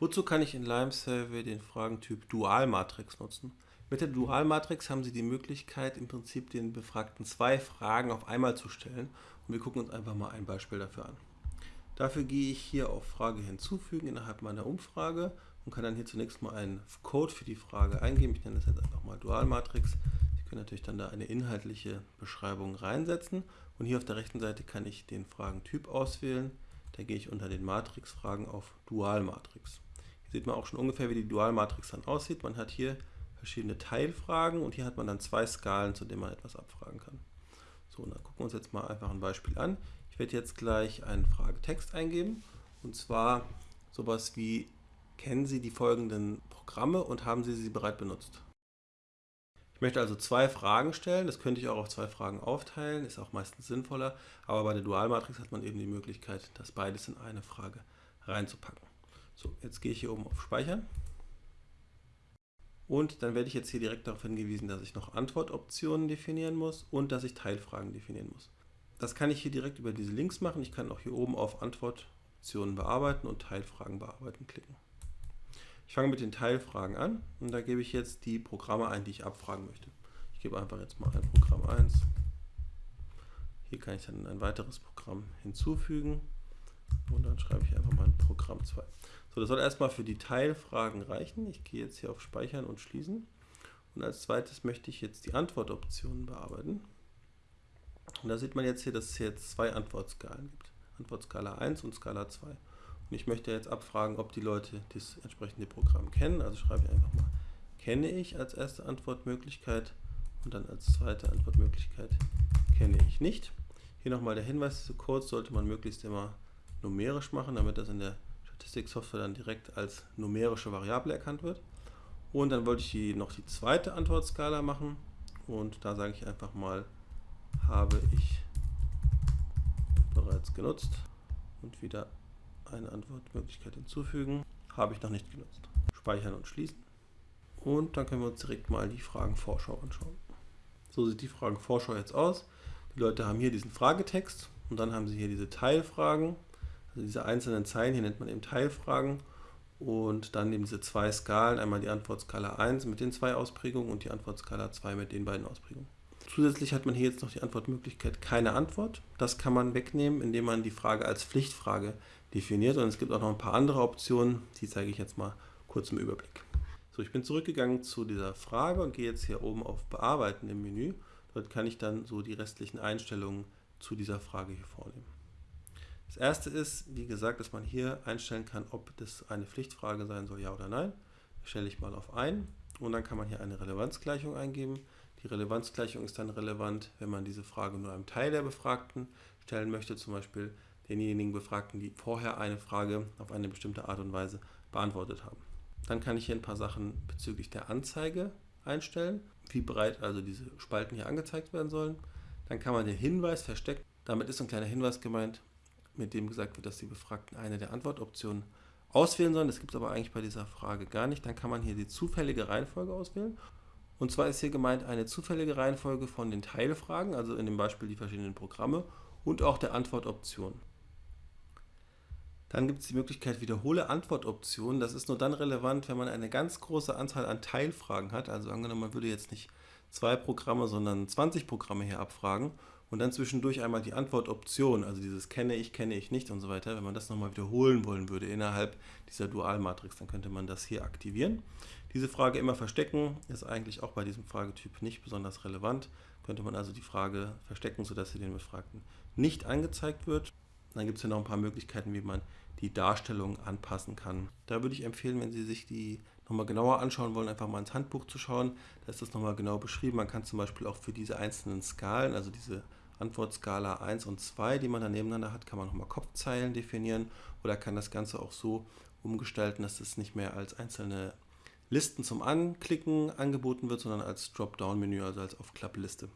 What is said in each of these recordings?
Wozu kann ich in Lime Survey den Fragentyp Dualmatrix nutzen? Mit der Dualmatrix haben Sie die Möglichkeit, im Prinzip den Befragten zwei Fragen auf einmal zu stellen. Und wir gucken uns einfach mal ein Beispiel dafür an. Dafür gehe ich hier auf Frage hinzufügen innerhalb meiner Umfrage und kann dann hier zunächst mal einen Code für die Frage eingeben. Ich nenne das jetzt einfach mal Dualmatrix. Sie können natürlich dann da eine inhaltliche Beschreibung reinsetzen. Und hier auf der rechten Seite kann ich den Fragentyp auswählen. Da gehe ich unter den Matrixfragen auf Dualmatrix. Sieht man auch schon ungefähr, wie die Dualmatrix dann aussieht. Man hat hier verschiedene Teilfragen und hier hat man dann zwei Skalen, zu denen man etwas abfragen kann. So, dann gucken wir uns jetzt mal einfach ein Beispiel an. Ich werde jetzt gleich einen Fragetext eingeben und zwar sowas wie, kennen Sie die folgenden Programme und haben Sie sie bereits benutzt? Ich möchte also zwei Fragen stellen, das könnte ich auch auf zwei Fragen aufteilen, ist auch meistens sinnvoller, aber bei der Dualmatrix hat man eben die Möglichkeit, das beides in eine Frage reinzupacken. So, jetzt gehe ich hier oben auf Speichern und dann werde ich jetzt hier direkt darauf hingewiesen, dass ich noch Antwortoptionen definieren muss und dass ich Teilfragen definieren muss. Das kann ich hier direkt über diese Links machen. Ich kann auch hier oben auf Antwortoptionen bearbeiten und Teilfragen bearbeiten klicken. Ich fange mit den Teilfragen an und da gebe ich jetzt die Programme ein, die ich abfragen möchte. Ich gebe einfach jetzt mal ein Programm 1. Hier kann ich dann ein weiteres Programm hinzufügen und dann schreibe ich einfach mal ein Programm 2. So, das soll erstmal für die Teilfragen reichen. Ich gehe jetzt hier auf Speichern und Schließen. Und als zweites möchte ich jetzt die Antwortoptionen bearbeiten. Und da sieht man jetzt hier, dass es jetzt zwei Antwortskalen gibt. Antwortskala 1 und Skala 2. Und ich möchte jetzt abfragen, ob die Leute das entsprechende Programm kennen. Also schreibe ich einfach mal, kenne ich als erste Antwortmöglichkeit und dann als zweite Antwortmöglichkeit kenne ich nicht. Hier nochmal der Hinweis, diese Codes sollte man möglichst immer numerisch machen, damit das in der Statistiksoftware dann direkt als numerische Variable erkannt wird. Und dann wollte ich die, noch die zweite Antwortskala machen und da sage ich einfach mal habe ich bereits genutzt und wieder eine Antwortmöglichkeit hinzufügen. Habe ich noch nicht genutzt. Speichern und schließen. Und dann können wir uns direkt mal die Fragenvorschau anschauen. So sieht die Fragenvorschau jetzt aus. Die Leute haben hier diesen Fragetext und dann haben sie hier diese Teilfragen. Also diese einzelnen Zeilen, hier nennt man eben Teilfragen. Und dann eben diese zwei Skalen, einmal die Antwortskala 1 mit den zwei Ausprägungen und die Antwortskala 2 mit den beiden Ausprägungen. Zusätzlich hat man hier jetzt noch die Antwortmöglichkeit keine Antwort. Das kann man wegnehmen, indem man die Frage als Pflichtfrage definiert. Und es gibt auch noch ein paar andere Optionen, die zeige ich jetzt mal kurz im Überblick. So, ich bin zurückgegangen zu dieser Frage und gehe jetzt hier oben auf Bearbeiten im Menü. Dort kann ich dann so die restlichen Einstellungen zu dieser Frage hier vornehmen. Das erste ist, wie gesagt, dass man hier einstellen kann, ob das eine Pflichtfrage sein soll, ja oder nein. Das stelle ich mal auf ein und dann kann man hier eine Relevanzgleichung eingeben. Die Relevanzgleichung ist dann relevant, wenn man diese Frage nur einem Teil der Befragten stellen möchte, zum Beispiel denjenigen Befragten, die vorher eine Frage auf eine bestimmte Art und Weise beantwortet haben. Dann kann ich hier ein paar Sachen bezüglich der Anzeige einstellen, wie breit also diese Spalten hier angezeigt werden sollen. Dann kann man den Hinweis verstecken. Damit ist ein kleiner Hinweis gemeint, mit dem gesagt wird, dass die Befragten eine der Antwortoptionen auswählen sollen. Das gibt es aber eigentlich bei dieser Frage gar nicht. Dann kann man hier die zufällige Reihenfolge auswählen und zwar ist hier gemeint eine zufällige Reihenfolge von den Teilfragen, also in dem Beispiel die verschiedenen Programme, und auch der Antwortoption. Dann gibt es die Möglichkeit Wiederhole Antwortoptionen. Das ist nur dann relevant, wenn man eine ganz große Anzahl an Teilfragen hat. Also angenommen, man würde jetzt nicht zwei Programme, sondern 20 Programme hier abfragen und dann zwischendurch einmal die Antwortoption, also dieses kenne ich, kenne ich nicht und so weiter. Wenn man das nochmal wiederholen wollen würde innerhalb dieser Dualmatrix, dann könnte man das hier aktivieren. Diese Frage immer verstecken ist eigentlich auch bei diesem Fragetyp nicht besonders relevant. Könnte man also die Frage verstecken, sodass sie den Befragten nicht angezeigt wird. Dann gibt es hier noch ein paar Möglichkeiten, wie man die Darstellung anpassen kann. Da würde ich empfehlen, wenn Sie sich die nochmal genauer anschauen wollen, einfach mal ins Handbuch zu schauen. Da ist das nochmal genau beschrieben. Man kann zum Beispiel auch für diese einzelnen Skalen, also diese Antwortskala 1 und 2, die man da nebeneinander hat, kann man nochmal Kopfzeilen definieren oder kann das Ganze auch so umgestalten, dass es nicht mehr als einzelne Listen zum Anklicken angeboten wird, sondern als Dropdown-Menü, also als Aufklappliste.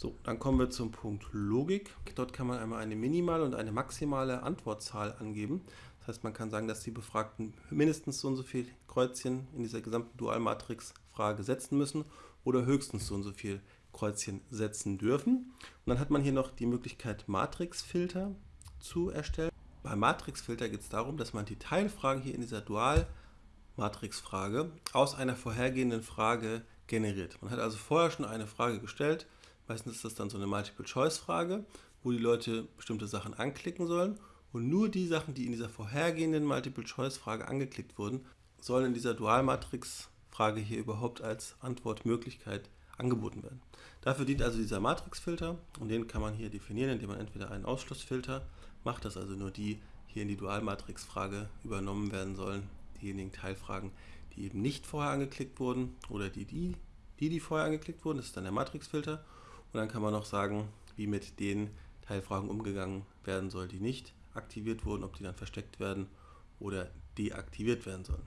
So, dann kommen wir zum Punkt Logik. Dort kann man einmal eine minimale und eine maximale Antwortzahl angeben. Das heißt, man kann sagen, dass die Befragten mindestens so und so viel Kreuzchen in dieser gesamten Dualmatrix-Frage setzen müssen oder höchstens so und so viel Kreuzchen setzen dürfen. Und dann hat man hier noch die Möglichkeit, Matrixfilter zu erstellen. Beim Matrixfilter geht es darum, dass man die Teilfragen hier in dieser Dualmatrixfrage aus einer vorhergehenden Frage generiert. Man hat also vorher schon eine Frage gestellt, meistens ist das dann so eine Multiple-Choice-Frage, wo die Leute bestimmte Sachen anklicken sollen und nur die Sachen, die in dieser vorhergehenden Multiple-Choice-Frage angeklickt wurden, sollen in dieser Dualmatrix-Frage hier überhaupt als Antwortmöglichkeit angeboten werden. Dafür dient also dieser Matrixfilter und den kann man hier definieren, indem man entweder einen Ausschlussfilter macht, dass also nur die hier in die Dualmatrix-Frage übernommen werden sollen, diejenigen Teilfragen, die eben nicht vorher angeklickt wurden oder die, die, die, die vorher angeklickt wurden, das ist dann der Matrixfilter. Und dann kann man noch sagen, wie mit den Teilfragen umgegangen werden soll, die nicht aktiviert wurden, ob die dann versteckt werden oder deaktiviert werden sollen.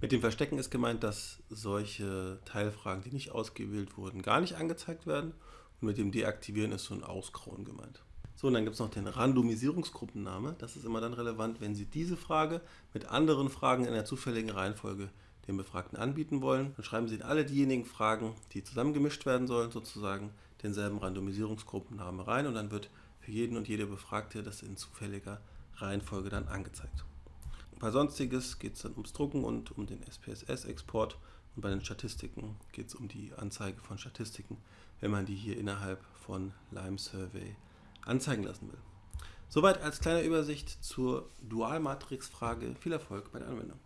Mit dem Verstecken ist gemeint, dass solche Teilfragen, die nicht ausgewählt wurden, gar nicht angezeigt werden. Und mit dem Deaktivieren ist so ein Ausgrauen gemeint. So, und dann gibt es noch den Randomisierungsgruppenname. Das ist immer dann relevant, wenn Sie diese Frage mit anderen Fragen in der zufälligen Reihenfolge dem Befragten anbieten wollen. Dann schreiben Sie in alle diejenigen Fragen, die zusammengemischt werden sollen, sozusagen denselben Randomisierungsgruppenname rein und dann wird für jeden und jede Befragte das in zufälliger Reihenfolge dann angezeigt. Bei Sonstiges geht es dann ums Drucken und um den SPSS-Export und bei den Statistiken geht es um die Anzeige von Statistiken, wenn man die hier innerhalb von Lime Survey anzeigen lassen will. Soweit als kleine Übersicht zur Dualmatrix-Frage. Viel Erfolg bei der Anwendung.